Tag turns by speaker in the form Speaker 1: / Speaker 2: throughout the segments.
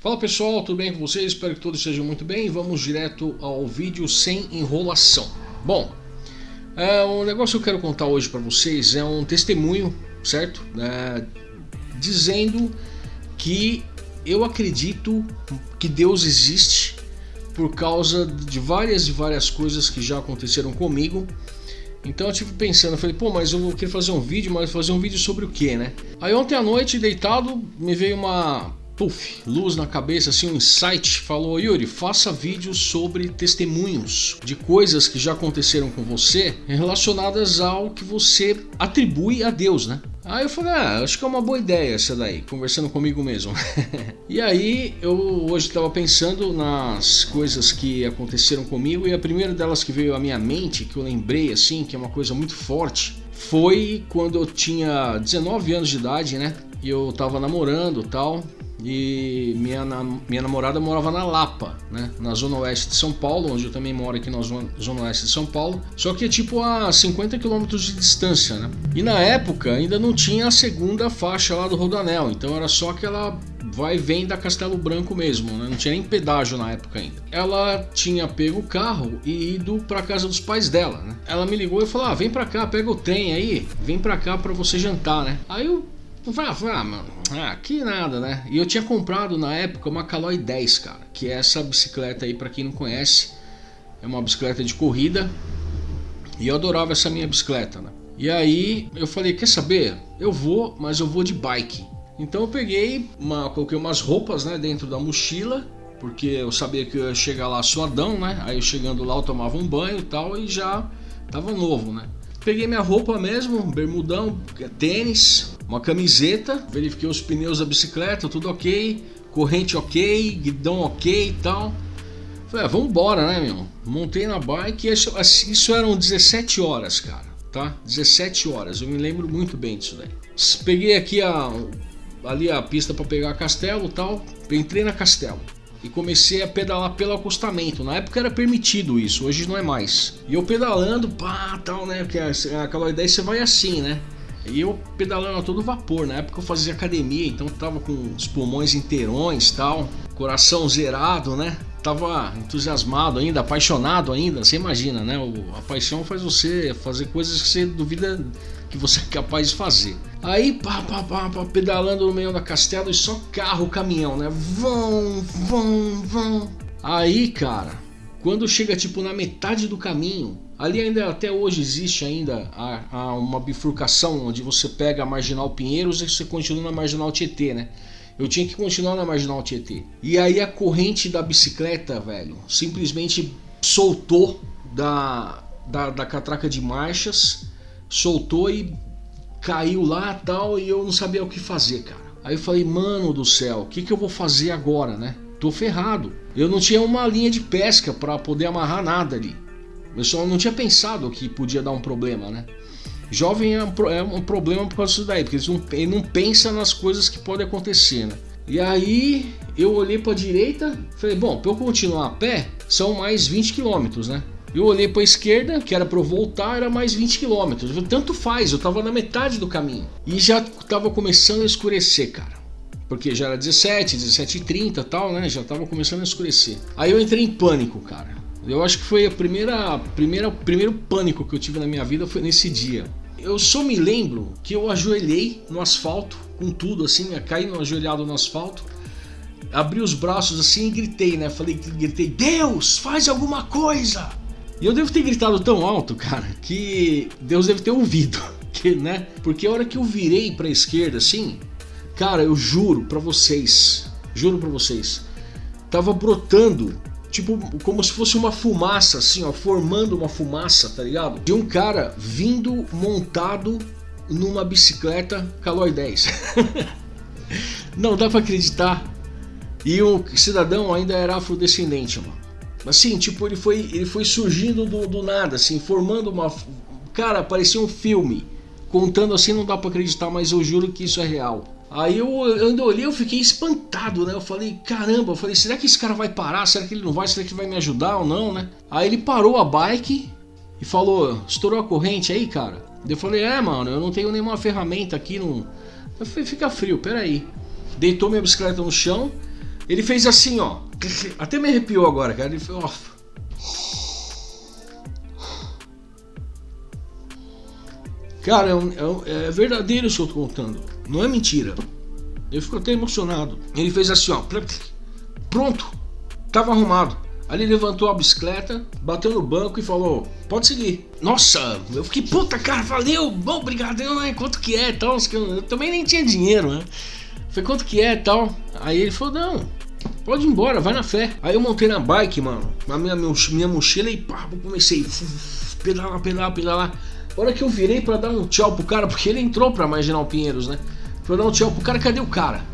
Speaker 1: Fala pessoal, tudo bem com vocês? Espero que todos estejam muito bem. Vamos direto ao vídeo sem enrolação. Bom, é, o negócio que eu quero contar hoje para vocês é um testemunho, certo? É, dizendo que eu acredito que Deus existe por causa de várias e várias coisas que já aconteceram comigo. Então eu tive pensando, eu falei, pô, mas eu queria fazer um vídeo, mas fazer um vídeo sobre o que, né? Aí ontem à noite, deitado, me veio uma puff, luz na cabeça, assim, um insight, falou, Yuri, faça vídeos sobre testemunhos de coisas que já aconteceram com você relacionadas ao que você atribui a Deus, né? Aí eu falei, ah, acho que é uma boa ideia essa daí, conversando comigo mesmo. e aí eu hoje estava pensando nas coisas que aconteceram comigo e a primeira delas que veio à minha mente, que eu lembrei assim, que é uma coisa muito forte, foi quando eu tinha 19 anos de idade, né? E eu tava namorando tal, e minha, minha namorada morava na Lapa, né? Na zona oeste de São Paulo, onde eu também moro aqui na zona, zona oeste de São Paulo. Só que é tipo a 50 quilômetros de distância, né? E na época ainda não tinha a segunda faixa lá do Rodanel, então era só aquela vai e vem da Castelo Branco mesmo, né? não tinha nem pedágio na época ainda. Ela tinha pego o carro e ido para casa dos pais dela, né? Ela me ligou e falou: ah, vem para cá, pega o trem aí, vem para cá para você jantar, né? Aí eu falei, ah, mano, ah, que nada, né? E eu tinha comprado na época uma Caloi 10, cara, que é essa bicicleta aí, para quem não conhece, é uma bicicleta de corrida. E eu adorava essa minha bicicleta, né? E aí eu falei, quer saber? Eu vou, mas eu vou de bike. Então eu peguei, uma, coloquei umas roupas né, dentro da mochila, porque eu sabia que eu ia chegar lá suadão, né? Aí chegando lá eu tomava um banho e tal e já tava novo, né? Peguei minha roupa mesmo, bermudão, tênis, uma camiseta, verifiquei os pneus da bicicleta, tudo ok, corrente ok, guidão ok e tal. Falei, ah, vamos embora, né, meu? Montei na bike e isso, isso eram 17 horas, cara, tá? 17 horas, eu me lembro muito bem disso daí. Peguei aqui a, ali a pista para pegar Castelo e tal, entrei na Castelo e comecei a pedalar pelo acostamento. Na época era permitido isso, hoje não é mais. E eu pedalando, pá, tal, né? Porque aquela ideia você vai assim, né? E eu pedalando a todo vapor. Na época eu fazia academia, então tava com os pulmões inteirões, tal, coração zerado, né? Tava entusiasmado ainda, apaixonado ainda. Você imagina, né? a paixão faz você fazer coisas que você duvida que você é capaz de fazer. Aí, pá, pá, pá, pá, pedalando no meio da castelo e só carro, caminhão, né? Vão, vão, vão. Aí, cara, quando chega tipo na metade do caminho, ali ainda até hoje existe ainda a, a uma bifurcação onde você pega a Marginal Pinheiros e você continua na Marginal Tietê, né? Eu tinha que continuar na Marginal Tietê. E aí a corrente da bicicleta, velho, simplesmente soltou da, da, da catraca de marchas soltou e caiu lá tal e eu não sabia o que fazer, cara. Aí eu falei, mano do céu, o que, que eu vou fazer agora, né? Tô ferrado. Eu não tinha uma linha de pesca para poder amarrar nada ali. Eu só não tinha pensado que podia dar um problema, né? Jovem é um, é um problema por causa disso daí, porque ele não, ele não pensa nas coisas que podem acontecer, né? E aí eu olhei para a direita, falei, bom, para eu continuar a pé, são mais 20 quilômetros, né? Eu olhei para a esquerda, que era para eu voltar, era mais 20 km. Tanto faz, eu estava na metade do caminho. E já estava começando a escurecer, cara. Porque já era 17, 17 e 30 tal, né? Já estava começando a escurecer. Aí eu entrei em pânico, cara. Eu acho que foi a primeira, primeira, primeiro pânico que eu tive na minha vida foi nesse dia. Eu só me lembro que eu ajoelhei no asfalto, com tudo assim, caí no ajoelhado no asfalto, abri os braços assim e gritei, né? Falei, gritei, Deus, faz alguma coisa! E eu devo ter gritado tão alto, cara, que Deus deve ter ouvido, que, né? Porque a hora que eu virei para a esquerda assim, cara, eu juro para vocês, juro para vocês, tava brotando tipo como se fosse uma fumaça assim, ó, formando uma fumaça, tá ligado? De um cara vindo montado numa bicicleta Caloi 10. Não dá para acreditar. E o cidadão ainda era afrodescendente, mano. Assim, tipo, ele foi, ele foi surgindo do, do nada, assim, formando uma. Cara, parecia um filme. Contando assim não dá para acreditar, mas eu juro que isso é real. Aí eu, eu olhei, eu fiquei espantado, né? Eu falei, caramba, eu falei, será que esse cara vai parar? Será que ele não vai? Será que ele vai me ajudar ou não, né? Aí ele parou a bike e falou, estourou a corrente aí, cara? Eu falei, é, mano, eu não tenho nenhuma ferramenta aqui, não. Eu falei, fica frio, peraí. Deitou minha bicicleta no chão Ele fez assim, ó. Até me arrepiou agora, cara. Ele fez, ó. Cara, é, é, é verdadeiro isso que eu tô contando. Não é mentira. Eu fico até emocionado. Ele fez assim, ó. Pronto. Tava arrumado. Ali levantou a bicicleta, bateu no banco e falou: Pode seguir. Nossa, eu fiquei, puta cara, valeu, bom, obrigado, né? Quanto que é tal? Eu também nem tinha dinheiro, né? Falei, quanto que é tal? Aí ele falou: Não, pode ir embora, vai na fé. Aí eu montei na bike, mano, na minha, minha mochila e pá, comecei pedalar, pedalar, pedalar. A hora que eu virei para dar um tchau pro cara, porque ele entrou pra Marginal Pinheiros, né? Pra dar um tchau pro cara, cadê o cara?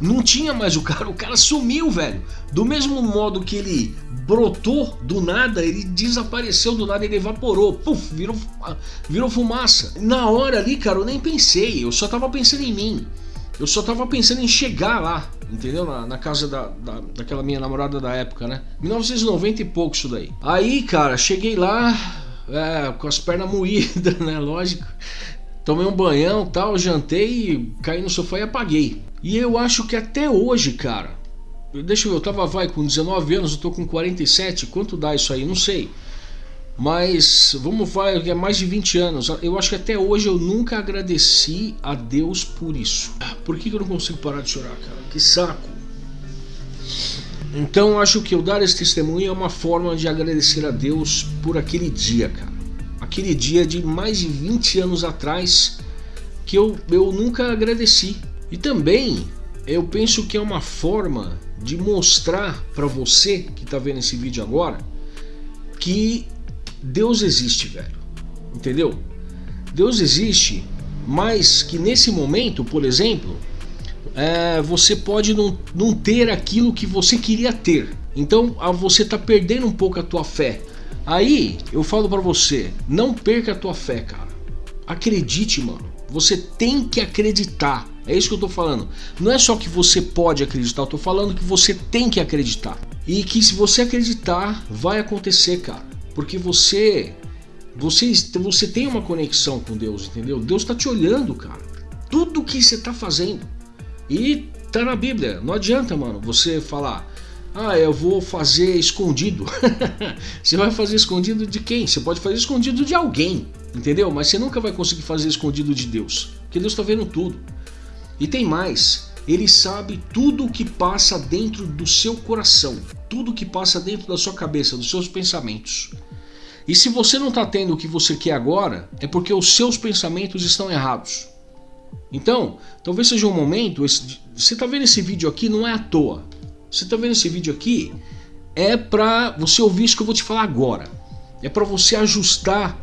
Speaker 1: Não tinha mais o cara, o cara sumiu, velho. Do mesmo modo que ele brotou do nada, ele desapareceu do nada, ele evaporou, puf, virou, virou fumaça. Na hora ali, cara, eu nem pensei, eu só tava pensando em mim. Eu só tava pensando em chegar lá, entendeu? Na, na casa da, da, daquela minha namorada da época, né? 1990 e pouco isso daí. Aí, cara, cheguei lá é, com as pernas moídas, né? Lógico. Tomei um banhão tal, jantei, caí no sofá e apaguei. E eu acho que até hoje, cara, deixa eu ver, eu tava vai com 19 anos, eu tô com 47, quanto dá isso aí? Não sei. Mas vamos vai, é mais de 20 anos. Eu acho que até hoje eu nunca agradeci a Deus por isso. Por que, que eu não consigo parar de chorar, cara? Que saco. Então acho que eu dar esse testemunho é uma forma de agradecer a Deus por aquele dia, cara. Aquele dia de mais de 20 anos atrás que eu, eu nunca agradeci. E também eu penso que é uma forma de mostrar para você que está vendo esse vídeo agora que Deus existe, velho. Entendeu? Deus existe, mas que nesse momento, por exemplo, é, você pode não, não ter aquilo que você queria ter. Então você está perdendo um pouco a tua fé. Aí eu falo para você, não perca a tua fé, cara. Acredite, mano. Você tem que acreditar. É isso que eu tô falando. Não é só que você pode acreditar, eu tô falando que você tem que acreditar. E que se você acreditar, vai acontecer, cara. Porque você você você tem uma conexão com Deus, entendeu? Deus tá te olhando, cara. Tudo que você tá fazendo. E tá na Bíblia. Não adianta, mano, você falar: "Ah, eu vou fazer escondido". você vai fazer escondido de quem? Você pode fazer escondido de alguém, entendeu? Mas você nunca vai conseguir fazer escondido de Deus, porque Deus tá vendo tudo. E tem mais, ele sabe tudo o que passa dentro do seu coração, tudo o que passa dentro da sua cabeça, dos seus pensamentos. E se você não está tendo o que você quer agora, é porque os seus pensamentos estão errados. Então, talvez seja um momento, você está vendo esse vídeo aqui não é à toa. Você está vendo esse vídeo aqui é para você ouvir isso que eu vou te falar agora. É para você ajustar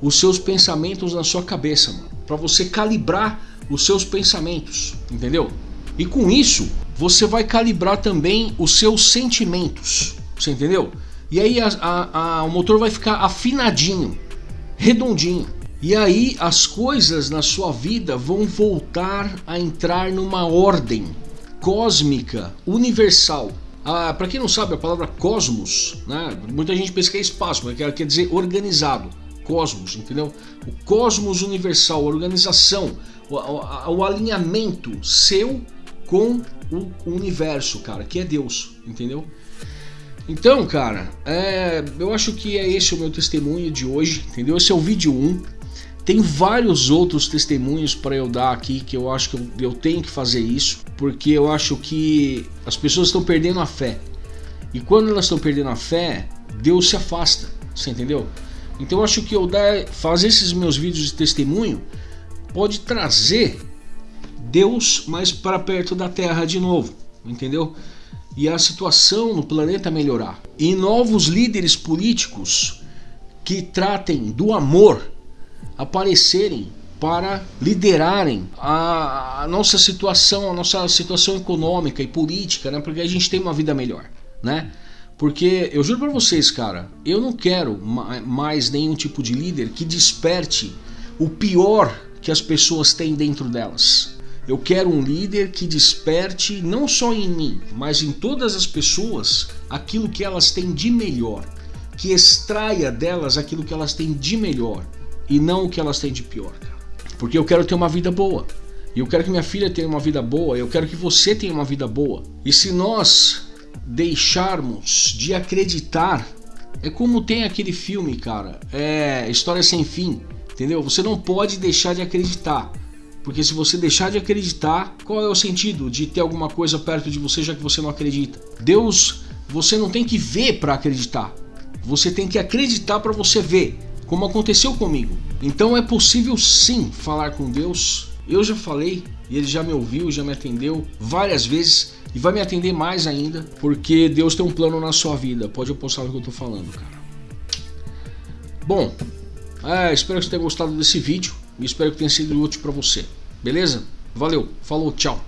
Speaker 1: os seus pensamentos na sua cabeça, para você calibrar os seus pensamentos, entendeu? E com isso, você vai calibrar também os seus sentimentos, você entendeu? E aí a, a, a, o motor vai ficar afinadinho, redondinho. E aí as coisas na sua vida vão voltar a entrar numa ordem cósmica, universal. Ah, Para quem não sabe, a palavra cosmos, né? muita gente pensa que é espaço, mas quer dizer organizado. Cosmos, entendeu? O cosmos universal, a organização, o, o, o alinhamento seu com o universo, cara, que é Deus, entendeu? Então, cara, é, eu acho que é esse o meu testemunho de hoje, entendeu? Esse é o vídeo 1. Tem vários outros testemunhos para eu dar aqui que eu acho que eu, eu, tenho que fazer isso, porque eu acho que as pessoas estão perdendo a fé. E quando elas estão perdendo a fé, Deus se afasta, você entendeu? Então eu acho que eu dar, fazer esses meus vídeos de testemunho pode trazer Deus mais para perto da Terra de novo, entendeu? E a situação no planeta melhorar. E novos líderes políticos que tratem do amor aparecerem para liderarem a, a, nossa situação, a nossa situação econômica e política, né? Porque a gente tem uma vida melhor, né? Porque eu juro para vocês, cara, eu não quero mais nenhum tipo de líder que desperte o pior que as pessoas têm dentro delas. Eu quero um líder que desperte não só em mim, mas em todas as pessoas aquilo que elas têm de melhor, que extraia delas aquilo que elas têm de melhor e não o que elas têm de pior, cara. Porque eu quero ter uma vida boa. E eu quero que minha filha tenha uma vida boa, eu quero que você tenha uma vida boa. E se nós deixarmos de acreditar, é como tem aquele filme, cara, é História Sem Fim, entendeu? Você não pode deixar de acreditar. Porque se você deixar de acreditar, qual é o sentido de ter alguma coisa perto de você já que você não acredita? Deus, você não tem que ver para acreditar. Você tem que acreditar para você ver, como aconteceu comigo. Então é possível sim falar com Deus. Eu já falei e ele já me ouviu, já me atendeu várias vezes e vai me atender mais ainda, porque Deus tem um plano na sua vida. Pode apostar no que eu tô falando, cara. Bom, é, espero que você tenha gostado desse vídeo e espero que tenha sido útil para você. Beleza? Valeu, falou, tchau.